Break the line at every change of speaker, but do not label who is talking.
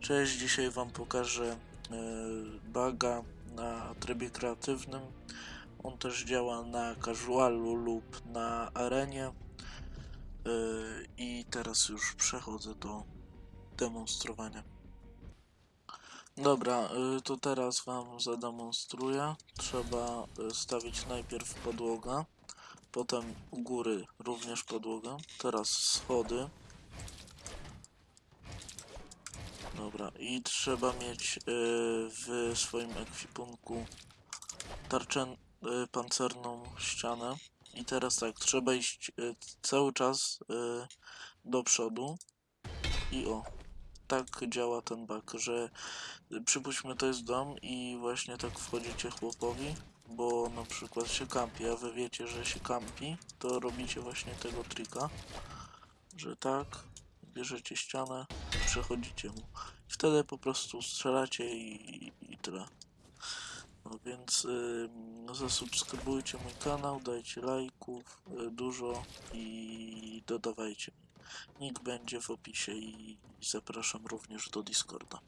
Cześć, dzisiaj Wam pokażę e, baga na trybie kreatywnym. On też działa na casualu lub na arenie. E, I teraz już przechodzę do demonstrowania. Dobra, e, to teraz Wam zademonstruję. Trzeba stawić najpierw podłogę, potem u góry również podłogę, teraz schody. Dobra, i trzeba mieć y, w swoim ekwipunku tarczę y, pancerną ścianę. I teraz tak, trzeba iść y, cały czas do przodu. I o, tak działa ten bug, że przypuśćmy to jest dom i właśnie tak wchodzicie chłopowi, bo na przykład się kampi, a wy wiecie, że się kampi, to robicie właśnie tego trika, że tak, bierzecie ścianę, przechodzicie mu. Wtedy po prostu strzelacie i, i tyle. No więc zasubskrybujcie mój kanał, dajcie lajków y, dużo i dodawajcie. Link będzie w opisie i zapraszam również do Discorda.